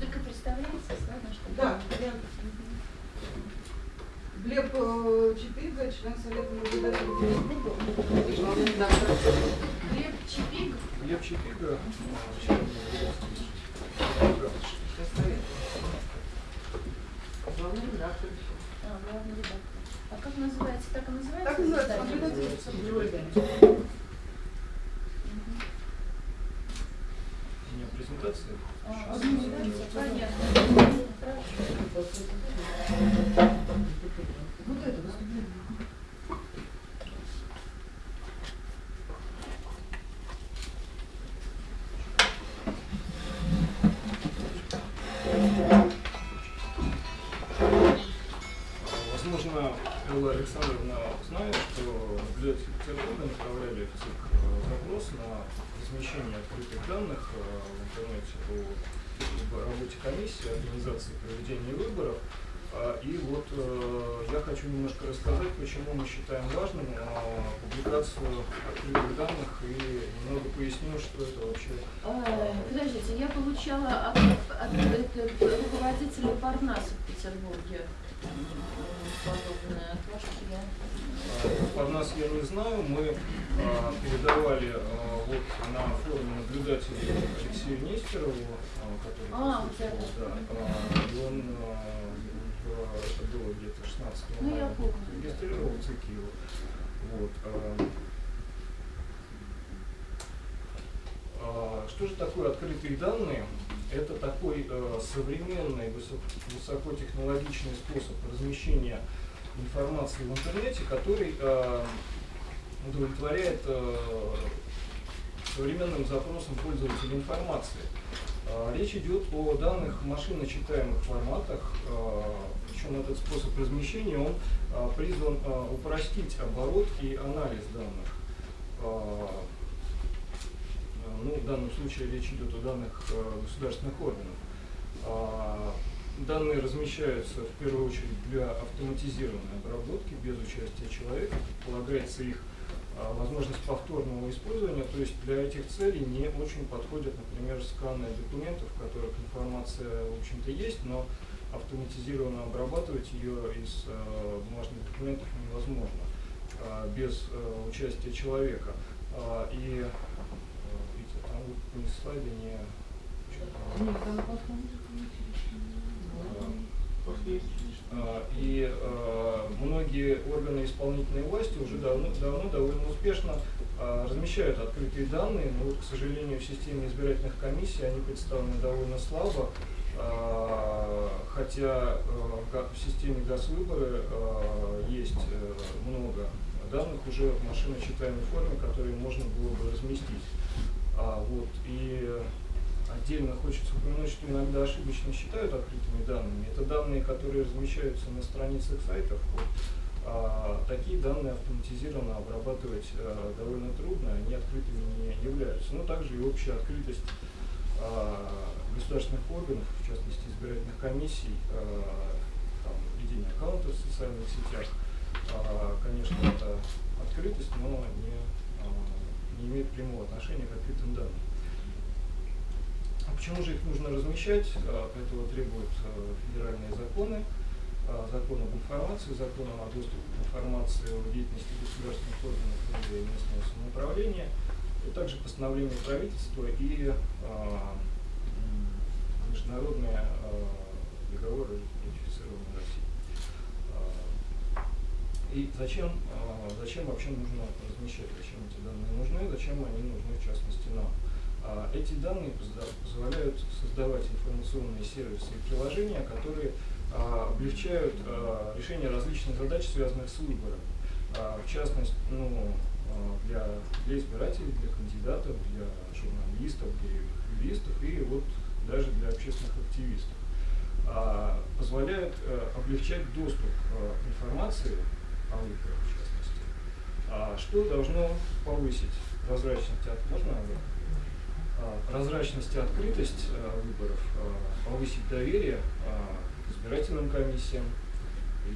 Только что... Да, я Глеб э, Чипига, член Совета наблюдателей Петербурга. Глеб Чипиг? Глеб Чипига, Главный редактор. А, главный редактор. А как называется? Так и называется? Так называется, издание? наблюдатель. А, организация, понятно. Хорошо. Вот это выступление. О работе комиссии, организации проведения выборов. А, И вот э, я хочу немножко рассказать, почему мы считаем важным э, публикацию открытых данных и немного поясню, что это вообще А, Подождите, я получала от, от, это, руководителя Парнаса в Петербурге м, подобное от вас я. Под нас я не знаю, мы а, передавали а, вот на форуме наблюдателей Алексею Нестерову, который А, присутствовал, да. и он это было где-то 16 Ну, мая, регистрировал в ЦИК его. Вот. А, Что же такое открытые данные? Это такой э, современный, высок- высокотехнологичный способ размещения информации в интернете, который э, удовлетворяет э, современным запросам пользователя информации. Э, Речь идет о данных машиночитаемых форматах, э, причем этот способ размещения он э, призван э, упростить оборот и анализ данных. Э, ну, в данном случае речь идет о данных э, государственных органов. А, Данные размещаются в первую очередь для автоматизированной обработки без участия человека. Предполагается их а, возможность повторного использования, то есть для этих целей не очень подходят, например, сканы документов, в которых информация, в общем-то, есть, но автоматизированно обрабатывать ее из э, бумажных документов невозможно а, без э, участия человека. И э, не слайды, не Нет, там А, И э, многие органы исполнительной власти уже давно, давно довольно успешно э, размещают открытые данные, но вот, к сожалению, в системе избирательных комиссий они представлены довольно слабо, А, хотя э, в системе ГАС-выборы э, есть э, много данных уже в машиночитаемой форме, которые можно было бы разместить. А, вот, и Отдельно хочется упомянуть, что иногда ошибочно считают открытыми данными. Это данные, которые размещаются на страницах сайтов. Вот. А, такие данные автоматизированно обрабатывать а, довольно трудно, они открытыми не являются. Но также и общая открытость а, государственных органов, в частности избирательных комиссий, а, там, ведение аккаунтов в социальных сетях, а, конечно, это открытость, но не, а, не имеет прямого отношения к открытым данным. А Почему же их нужно размещать? А, Этого требуют а, федеральные законы, закон об информации, закон о доступе к информации о деятельности государственных органов и местного самоуправления, и также постановление правительства и международные договоры, ратифицированные Россией. И зачем, зачем вообще нужно размещать, зачем эти данные нужны, зачем они нужны в частности нам? А, Эти данные позволяют создавать информационные сервисы и приложения, которые а, облегчают а, решение различных задач, связанных с выбором. А, В частности, ну, а, для, для избирателей, для кандидатов, для журналистов, для юристов и вот даже для общественных активистов. А, Позволяют э, облегчать доступ э, к информации о выборах. А, Что должно повысить прозрачность от можно а, прозрачность и открытость а, выборов, а, повысить доверие а, к избирательным комиссиям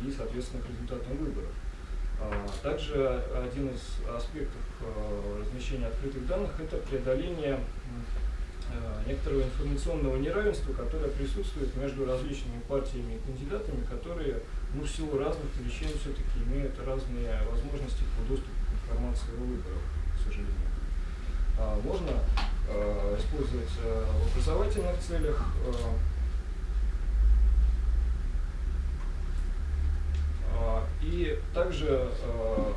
и, соответственно, к результатам выборов. Также один из аспектов а, размещения открытых данных – это преодоление э, некоторого информационного неравенства, которое присутствует между различными партиями и кандидатами, которые ну, в силу разных причин все-таки имеют разные возможности по доступу к информации о выборах, к сожалению. А, можно э, использовать э, в образовательных целях. Э, а, и также э,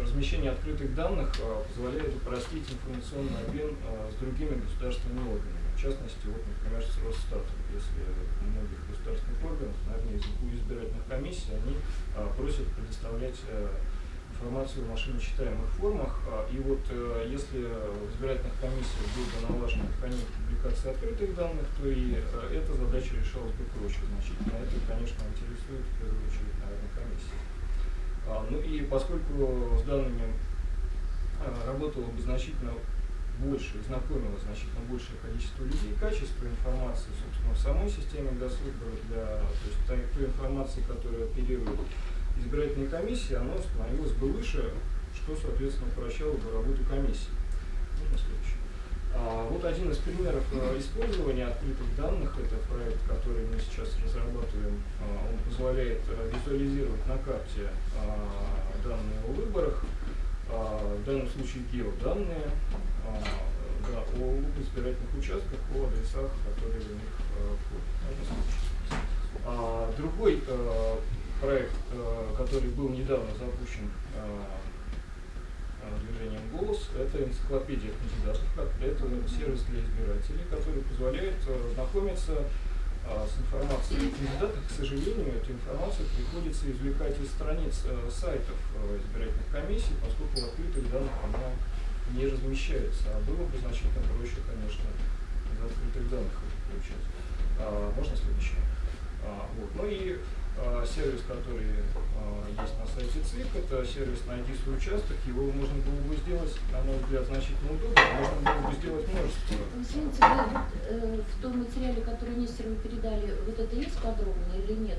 размещение открытых данных э, позволяет упростить информационный обмен э, с другими государственными органами. В частности, вот, например, с Росстатом. Если у многих государственных органов, наверное, из избирательных комиссий, они э, просят предоставлять информацию в машиночитаемых формах. И вот если в избирательных комиссиях был бы налажен механизм публикации открытых данных, то и эта задача решалась бы проще значительно. Это, конечно, интересует в первую очередь, наверное, комиссии. А, Ну и поскольку с данными э, работало бы значительно больше, знакомило значительно большее количество людей, качество информации, собственно, в самой системе госвыборов для то есть той, той информации, которая оперирует избирательной комиссии, оно становилось бы выше, что, соответственно, упрощало бы работу комиссии. Можно следующий. А, вот один из примеров э, использования открытых данных, это проект, который мы сейчас разрабатываем, А, он позволяет э, визуализировать на карте а, данные о выборах, в данном случае геоданные, да, о избирательных участках, о адресах, которые в них э, входят. Другой проект, который был недавно запущен движением «Голос», это энциклопедия кандидатов, как- сервис для избирателей, который позволяет э, знакомиться э, с информацией о кандидатах. К сожалению, эту информацию приходится извлекать из страниц э, сайтов э, избирательных комиссий, поскольку открытых данных она не размещается. А было бы значительно проще, конечно, из открытых данных получать. А, можно следующее? А, вот. Ну и а, сервис, который а, есть на сайте ЦИК, это сервис «Найди свой участок». Его можно было бы сделать, на мой взгляд, значительно удобнее. Можно было бы сделать множество. Извините, вы э, в том материале, который Нестерову передали, вот это есть подробно или нет?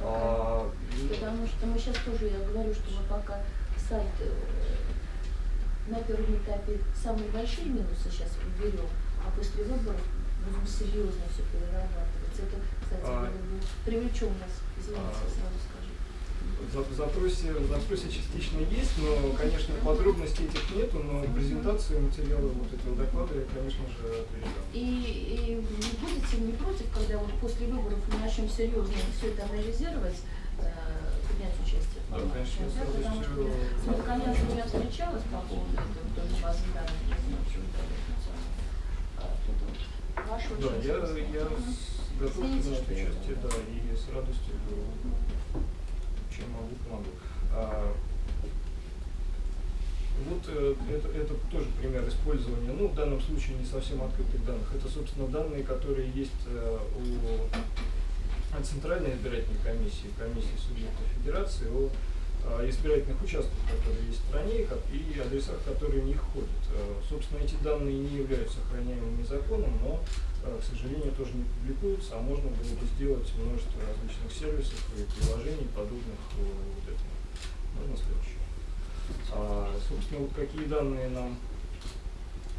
А, ну, Потому что мы сейчас тоже, я говорю, что мы пока сайт э, на первом этапе самые большие минусы сейчас уберем, а после выборов будем серьезно все перерабатывать. Это, кстати, А. привлечем нас, извините, А. сразу скажу. В запросе, в запросе частично есть, но, конечно, подробностей этих нету, но презентацию материала вот этого доклада я, конечно же, передам. И, и вы будете не против, когда вот после выборов мы начнем серьезно все это анализировать, э, принять участие? в Да, конечно, да, потому что с Мелконянцем я встречалась по поводу этого, базы данных, я знаю, что это информационно. А тут вот ваше Да, я, я готов принять участие, да, и с радостью, чем могу, помогу. А, Вот э, это, это тоже пример использования, ну, в данном случае не совсем открытых данных, это, собственно, данные, которые есть э, у Центральной избирательной комиссии, комиссии субъектов федерации, о избирательных участках, которые есть в стране, и адресах, которые в них входят. Э, Собственно, эти данные не являются охраняемыми законом, но, э, к сожалению, тоже не публикуются, а можно было бы сделать множество различных сервисов и приложений, подобных э, вот этому. Можно следующее. А, собственно, вот какие данные нам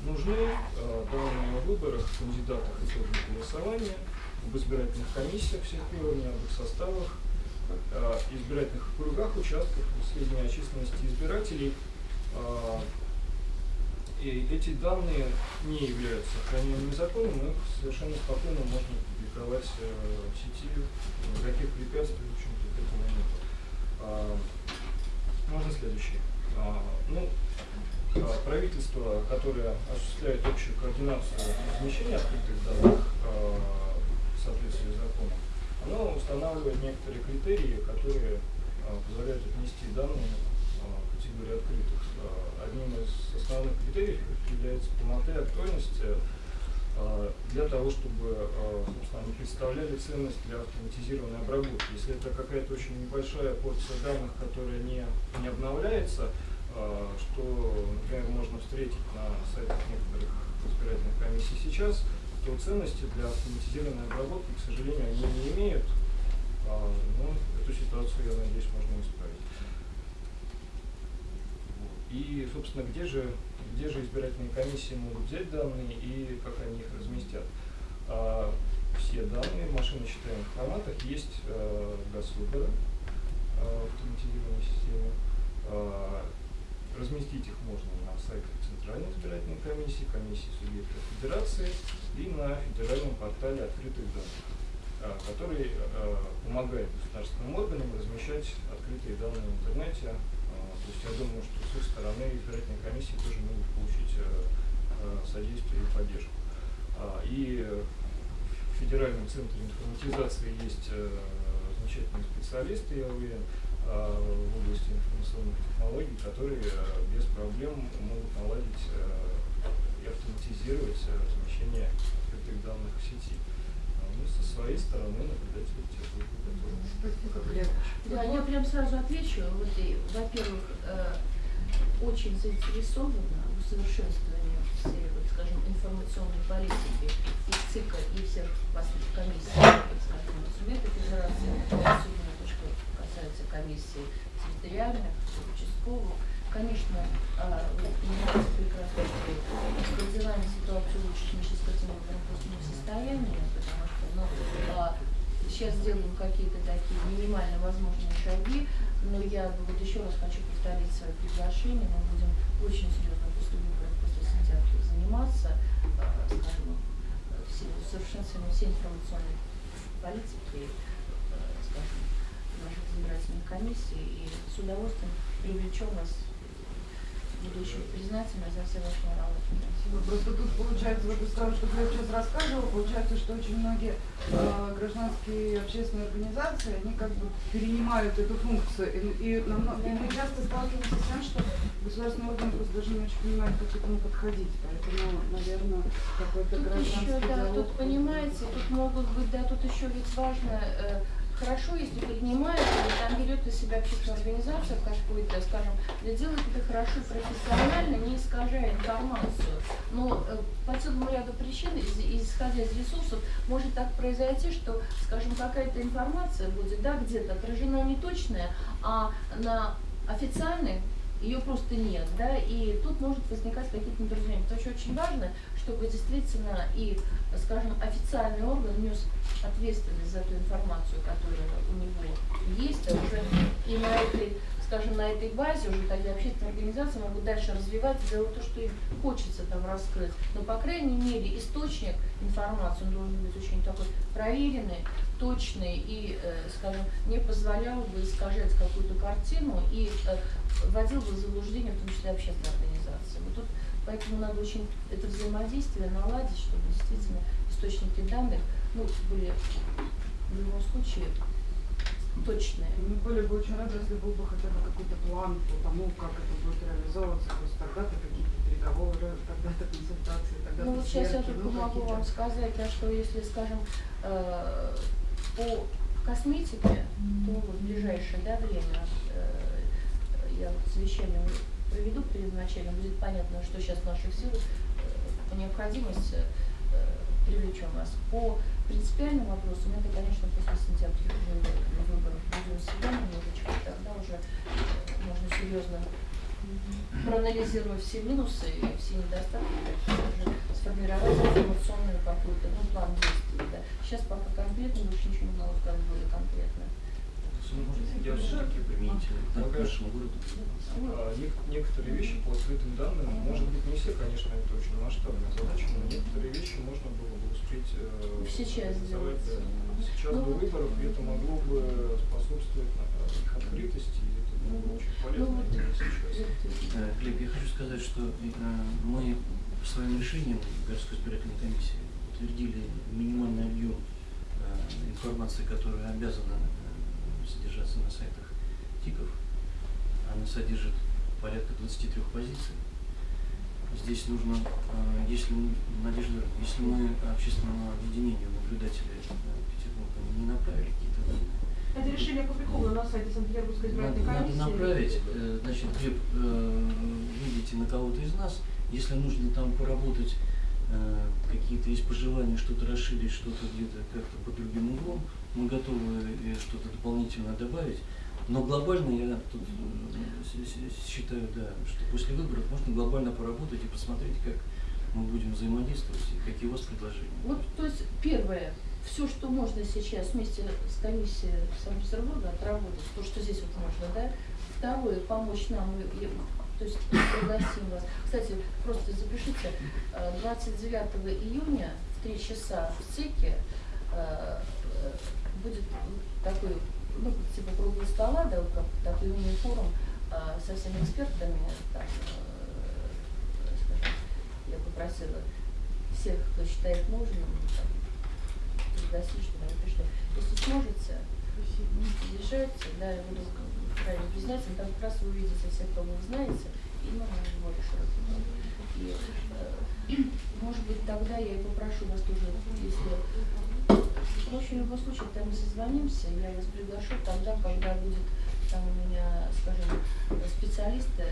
нужны, а, данные о выборах, кандидатах и итогах голосования, об избирательных комиссиях всех уровней, об их составах, а, избирательных округах, участках, сведения о численности избирателей. А, И эти данные не являются охраняемыми законом, но их совершенно спокойно можно публиковать э, в сети, никаких препятствий, в общем-то, к этому нет. А, Можно следующий. А, Ну, правительство, которое осуществляет общую координацию размещения открытых данных в соответствии с законом, оно устанавливает некоторые критерии, которые а, позволяют отнести данные а, в категорию открытых. А, Одним из основных критериев является полнота и актуальность для того, чтобы они представляли ценность для автоматизированной обработки. Если это какая-то очень небольшая порция данных, которая не, не обновляется, что, например, можно встретить на сайтах некоторых избирательных комиссий сейчас, то ценности для автоматизированной обработки, к сожалению, они не имеют. А, Но эту ситуацию, я надеюсь, можно исправить. Вот. и, собственно, где же, где же избирательные комиссии могут взять данные и как они их разместят. А, все данные в машиносчитаемых форматах есть э, госвыборы э, в автоматизированной системе. А, разместить их можно на сайтах Центральной избирательной комиссии, комиссии субъектов федерации и на федеральном портале открытых данных, а, который а, помогает государственным органам размещать открытые данные в интернете. А, То есть я думаю, что с их стороны избирательные комиссии тоже могут получить содействие и поддержку. И в Федеральном центре информатизации есть замечательные специалисты, я уверен, которые э, без проблем могут наладить э, и автоматизировать э, размещение открытых данных в сети. Мы со своей стороны наблюдатели. Спасибо, Глеб. Да, я прям сразу отвечу. Вот во-первых, очень заинтересована в усовершенствовании всей, вот, скажем, информационной политики и ЦИКа, и всех последних комиссий, скажем, субъектов федерации, особенно то, что касается комиссии территориальных, участковых. Конечно, а, вы понимаете прекрасно, что кардинально ситуацию улучшить мы сейчас этим выборам просто не в состоянии, потому что, ну, а, сейчас сделаем какие-то такие минимально возможные шаги, но я вот еще раз хочу повторить свое приглашение. Мы будем очень серьезно после выборов, после сентября заниматься, э, скажем, совершенствованием всей информационной политики, э, скажем, наших избирательных комиссий. И с удовольствием привлечем вас. Буду еще признательна за все ваши работу. Спасибо. Просто тут получается, вот из того, что Глеб сейчас рассказывал, получается, что очень многие э, гражданские и общественные организации, они как бы перенимают эту функцию. И, и, намного- и мы часто сталкиваемся с тем, что государственные органы просто даже не очень понимают, как к этому подходить. Поэтому, наверное, какой-то Тут гражданский еще, да, диалог. тут понимаете, тут могут быть, да, тут еще ведь важно, э, хорошо, если поднимают, или там берет из себя общественная организация какую-то, скажем, да делает это хорошо и профессионально, не искажая информацию. Но э, по целому ряду причин, из- исходя из ресурсов, может так произойти, что, скажем, какая-то информация будет, да, где-то отражена неточная, а на официальной ее просто нет, да, и тут может возникать какие-то недоразумения. Потому что очень важно, чтобы действительно и, скажем, официальный орган нес ответственность за ту информацию, которая у него есть, а уже и на этой, скажем, на этой базе уже тогда общественные организации могут дальше развивать делать то, что им хочется там раскрыть. Но, по крайней мере, источник информации, он должен быть очень такой проверенный, точный и, э, скажем, не позволял бы искажать какую-то картину и э, вводил бы в заблуждение, в том числе общественные организации. Вот тут поэтому надо очень это взаимодействие наладить, чтобы действительно источники данных ну, были в любом случае точные. Мы были бы очень рады, если был бы хотя бы какой-то план по тому, как это будет реализовываться. То есть тогда-то какие-то переговоры, тогда-то консультации, тогда-то Ну вот сейчас я сверки, только ну, могу вам сказать, да, что если, скажем, э, по косметике, то вот в ближайшее да, время э, я вот совещание проведу перед началом, будет понятно, что сейчас в наших силах э, необходимости э, привлечем вас. По принципиальным вопросам, это, конечно, после сентября выборов будем себя немножечко, тогда уже э, можно серьезно проанализируя все минусы и все недостатки, уже сформировать информационную какую-то, ну, план действий. Да. Сейчас пока конкретно больше ничего не могу сказать более конкретно. Я все-таки применительно к нашему городу. Некоторые вещи по открытым данным, может быть, не все, конечно, это очень масштабная задача, но некоторые вещи можно было бы успеть э, Сейчас сделать. да, сейчас Ну, до выборов, и это могло бы способствовать э, их открытости, и это было бы очень полезно Ну, вот. сейчас. Э, Глеб, я хочу сказать, что э, мы своим решением городской избирательной комиссии утвердили минимальный объем э, информации, которая обязана содержаться на сайтах ТИКов. Она содержит порядка 23 позиций. Здесь нужно, э, если Надежда, если мы общественному объединению наблюдателей э, Петербурга не направили какие-то данные, Это решение опубликовано на сайте Санкт-Петербургской Надо, избирательной надо комиссии. направить, э, значит, э, видите на кого-то из нас, если нужно там поработать, э, какие-то есть пожелания, что-то расширить, что-то где-то как-то под другим углом, мы готовы э, что-то дополнительно добавить. Но глобально я тут э, считаю, да, что после выборов можно глобально поработать и посмотреть, как мы будем взаимодействовать и какие у вас предложения. Вот, то есть, первое, все, что можно сейчас вместе с комиссией Санкт-Петербурга отработать, то, что здесь вот можно, да. Второе, помочь нам, то есть пригласим вас. Кстати, просто запишите, э, 29 июня в 3 часа в ЦИКе э, э, будет такой, ну, типа круглого стола, да, как такой мини-форум э, со всеми экспертами, там, э, я попросила всех, кто считает нужным, пригласить, чтобы они пришли. Если сможете, приезжайте, да, я буду крайне признательна, там как раз вы увидите всех, кого вы знаете, и ну, круг. И, э, может быть, тогда я и попрошу вас тоже, если общем, в любом случае, там мы созвонимся, я вас приглашу тогда, когда будет там у меня, скажем, специалисты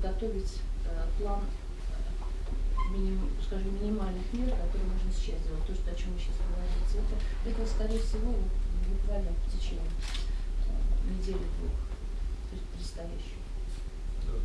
готовить э, план э, миним- скажем, минимальных мер, которые можно сейчас сделать, то, что, о чем вы сейчас говорите. Это, это скорее всего, буквально в течение э, недели-двух, предстоящих.